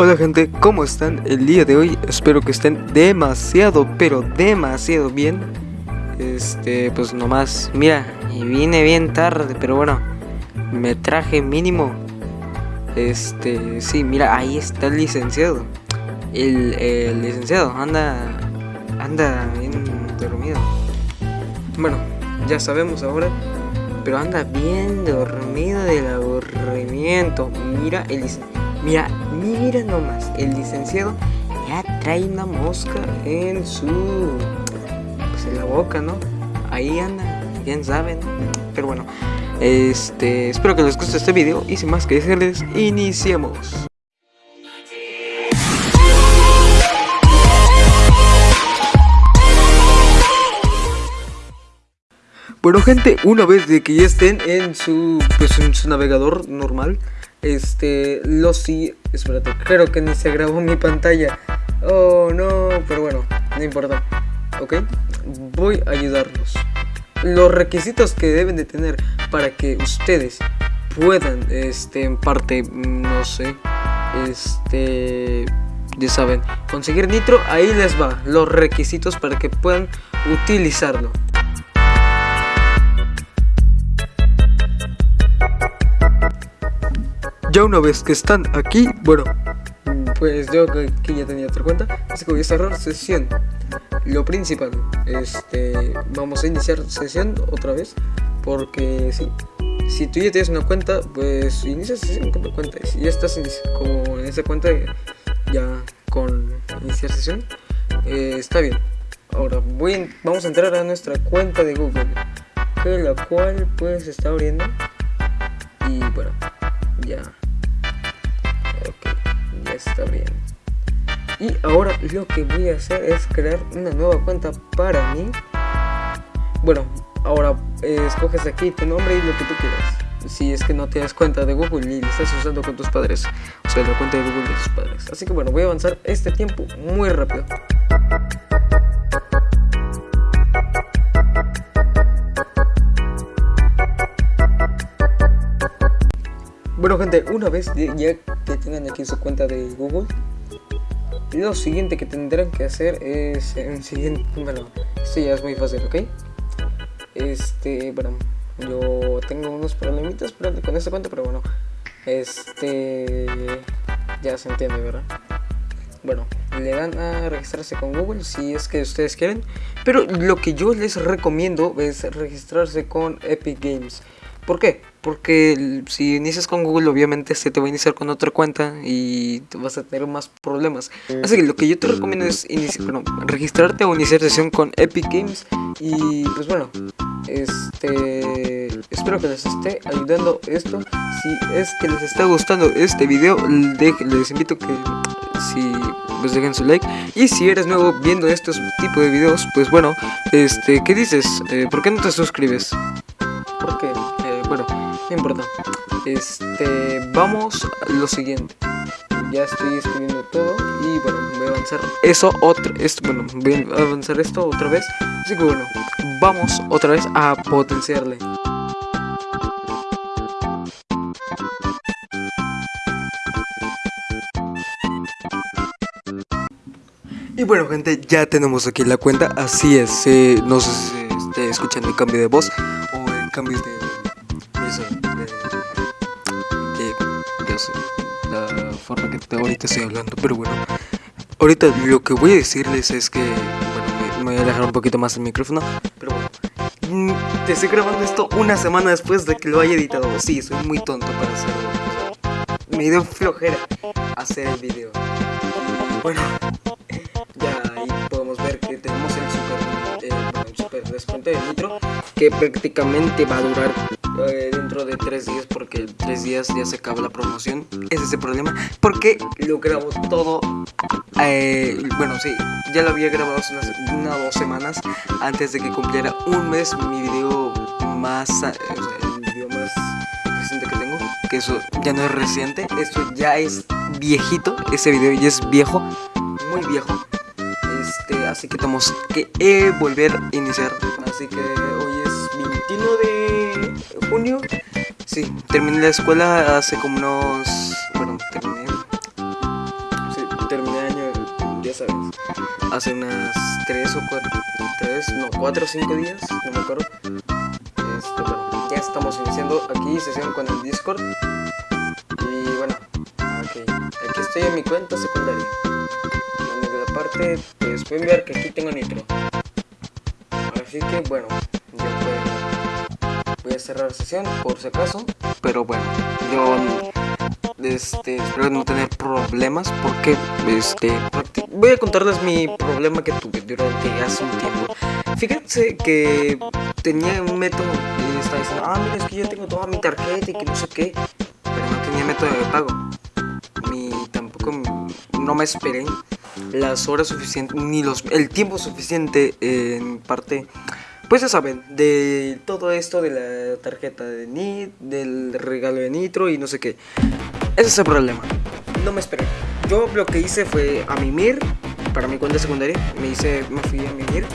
Hola gente, ¿cómo están el día de hoy? Espero que estén demasiado, pero demasiado bien. Este, pues nomás, mira, y vine bien tarde, pero bueno Me traje mínimo. Este, sí, mira, ahí está el licenciado. El, el licenciado, anda, anda bien dormido. Bueno, ya sabemos ahora pero anda bien dormido del aburrimiento. Mira el licenciado Mira, mira nomás, el licenciado ya trae una mosca en su... Pues en la boca, ¿no? Ahí anda, bien saben. Pero bueno, este, espero que les guste este video y sin más que decirles, iniciemos. Bueno gente, una vez de que ya estén en su, pues, en su navegador normal este, lo sí, espérate, creo que ni se grabó mi pantalla. Oh no, pero bueno, no importa. Ok, voy a ayudarlos. Los requisitos que deben de tener para que ustedes puedan, este, en parte, no sé Este, ya saben, conseguir nitro, ahí les va Los requisitos para que puedan utilizarlo Ya una vez que están aquí, bueno, pues yo que, ya tenía otra cuenta, así que voy a cerrar sesión. Lo principal, este, vamos a iniciar sesión otra vez, porque sí, si tú ya tienes una cuenta, pues inicia sesión con tu cuenta. Si ya estás como en esa cuenta, ya con iniciar sesión, eh, está bien. Ahora voy vamos a entrar a nuestra cuenta de Google, que la cual pues está abriendo. Y bueno, ya bien. Y ahora lo que voy a hacer es crear una nueva cuenta para mí. Bueno, ahora eh, escoges aquí tu nombre y lo que tú quieras. Si es que no te das cuenta de Google y estás usando con tus padres. O sea, la cuenta de Google de tus padres. Así que bueno, voy a avanzar este tiempo muy rápido. Bueno gente, una vez ya que tengan aquí su cuenta de Google Lo siguiente que tendrán que hacer es en siguiente, bueno, esto ya es muy fácil, ¿ok? Este, bueno, yo tengo unos problemitas con esta cuenta, pero bueno, este, ya se entiende, ¿verdad? Bueno, le dan a registrarse con Google si es que ustedes quieren, pero lo que yo les recomiendo es registrarse con Epic Games. ¿Por qué? Porque si inicias con Google obviamente se te va a iniciar con otra cuenta y vas a tener más problemas. Así que lo que yo te recomiendo es registrarte o iniciar sesión con Epic Games y pues bueno, este espero que les esté ayudando esto. Si es que les está gustando este video, les invito que si pues dejen su like y si eres nuevo viendo estos tipos de videos pues bueno este qué dices eh, por qué no te suscribes bueno, no importa. Este, vamos a lo siguiente. Ya estoy escribiendo todo y bueno, voy a avanzar eso otra, esto, bueno, voy a avanzar esto otra vez. Así que bueno, vamos otra vez a potenciarle. Y bueno gente, ya tenemos aquí la cuenta, así es, eh, no sé si se esté escuchando el cambio de voz o el cambio de forma que ahorita estoy hablando, pero bueno, ahorita lo que voy a decirles es que, bueno, me, voy a alejar un poquito más el micrófono, pero bueno, mm, te estoy grabando esto una semana después de que lo haya editado, sí, soy muy tonto para hacerlo, me dio flojera hacer el video, bueno, ya ahí podemos ver que tenemos el super, eh, super descuento de nitro, que prácticamente va a durar de tres días porque tres días ya se acaba la promoción. Ese es el problema. Porque lo grabo todo. Eh, bueno, sí, ya lo había grabado hace una, o dos semanas antes de que cumpliera un mes mi video más. Eh, el video más reciente que tengo. Que eso ya no es reciente, eso ya es viejito. Ese video ya es viejo, muy viejo. Este, así que tenemos que volver a iniciar. Así que hoy es 21 de junio. Sí, terminé la escuela hace como unos... Bueno, terminé... sabes. Hace unas 3 o 4, 3, no, 4 o 5 días, no me acuerdo. Este, bueno, ya estamos iniciando aquí sesión con el Discord. Y bueno, ok, aquí estoy en mi cuenta secundaria. En la parte, pues pueden ver que aquí tengo nitro. Así que bueno, ya pueden. Voy a cerrar sesión por si acaso. Pero bueno, yo este, espero no tener problemas porque este, voy a contarles mi problema que tuve durante hace un tiempo. Fíjense que tenía un método y estaba diciendo, ah, mira, es que yo tengo toda mi tarjeta y que no sé qué, pero no tenía método de pago. Ni tampoco no me esperé las horas suficientes, ni los, el tiempo suficiente en parte pues ya saben, de todo esto de la tarjeta de NIT, del regalo de Nitro y no sé qué. Ese es el problema. No me esperé. Yo lo que hice fue a mimir, para mi cuenta secundaria, me hice, me fui a mimir.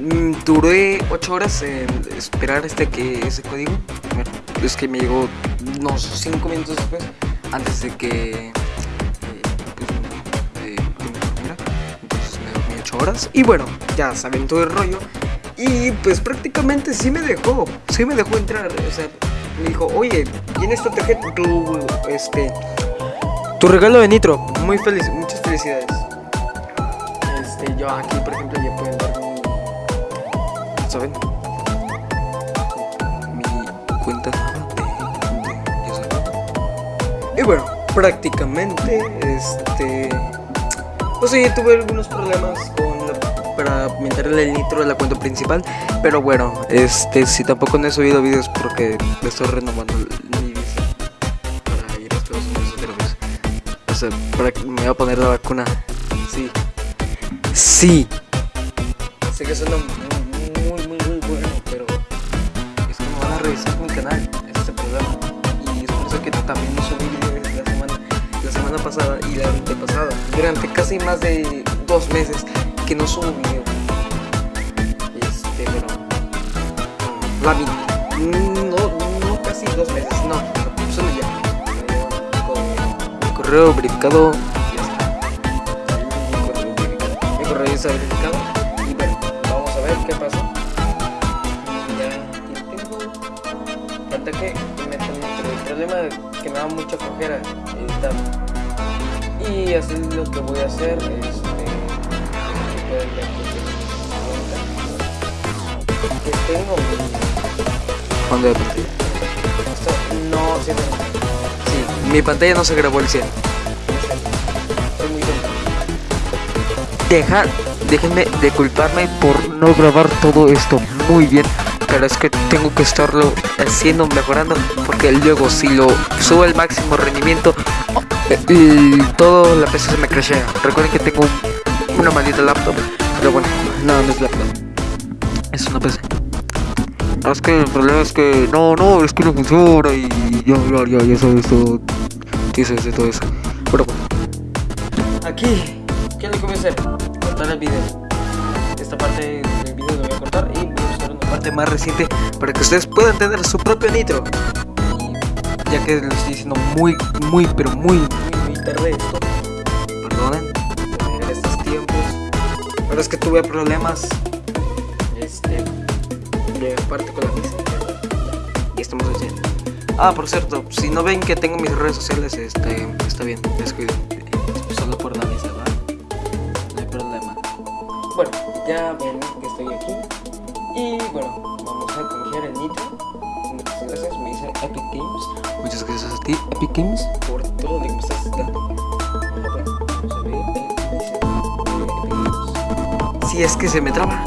Mm, duré 8 horas en esperar este que ese código. Es que me llegó unos 5 minutos después, antes de que... Eh, pues, eh, entonces me dormí 8 horas. Y bueno, ya saben todo el rollo. Y pues prácticamente sí me dejó, sí me dejó entrar, o sea, me dijo, oye, tienes esta tarjeta, tu, este, tu regalo de Nitro, muy feliz, muchas felicidades. Este, yo aquí, por ejemplo, ya pueden ver mi, ¿saben? Mi cuenta de, ya. Y bueno, prácticamente, este, pues sí, tuve algunos problemas con para meterle el nitro a la cuenta principal. Pero bueno, este si tampoco no he subido videos porque estoy renovando mi visa para ir a Estados Unidos otra vez. O sea, para que me voy a poner la vacuna. Sí. Sí. Sé que suena muy, muy, muy bueno, pero es que me van a revisar mi canal. Ese es el problema. Y es por eso que también no subí videos la semana, la semana pasada y la antepasada. Durante casi más de dos meses que no subo video. Este, pero. La vi. No, no casi dos meses, no. Solo ya. Con correo verificado. Ya está. Mi correo está verificado. Y bueno, vamos a ver qué pasa. Ya tengo. Falta que me el problema que me da mucha flojera editar. Y así lo que voy a hacer es tengo ¿Cuándo de partida? no, sí, sí, mi pantalla no se grabó el 100. Deja, déjenme de culparme por no grabar todo esto muy bien. Pero es que tengo que estarlo haciendo, mejorando. Porque luego si lo subo al máximo rendimiento, eh, todo la PC se me crashea. Recuerden que tengo un una maldita laptop. Pero bueno, no, no es laptop. Es una PC. Es que el problema es que no, no, es que no funciona y ya, ya, ya, ya sabes todo. Dices de todo eso. Pero bueno. Aquí, ¿qué voy a hacer? Cortar el video. Esta parte del video lo voy a cortar y voy a usar una parte más reciente para que ustedes puedan tener su propio nitro. ya que lo estoy diciendo muy, muy, pero muy, muy, muy tarde esto. Pero es que tuve problemas este, de parte con la misa. Y estamos haciendo. Ah, por cierto, si no ven que tengo mis redes sociales, este, está bien, descuiden. Solo por la misa, ¿va? No hay problema. Bueno, ya ven que estoy aquí. Y bueno, vamos a canjear el nitro. Muchas gracias, me dice Epic Games. Muchas gracias a ti, Epic Games, si es que se me traba.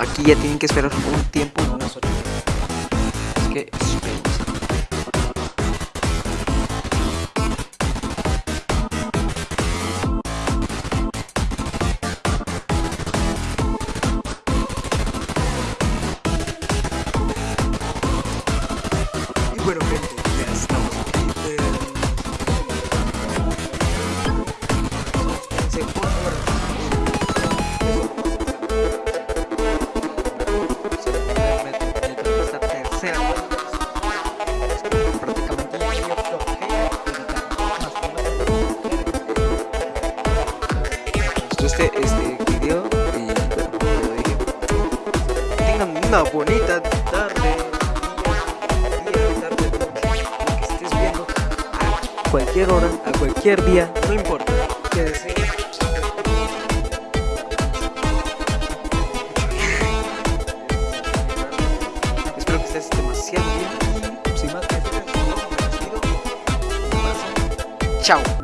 aquí ya tienen que esperar un tiempo, unas 8 Así que Bueno, una bonita tarde, lo que, estés viendo, a cualquier hora, a cualquier día, no importa, que desees. Espero que estés demasiado bien y sin más que decir. Chao.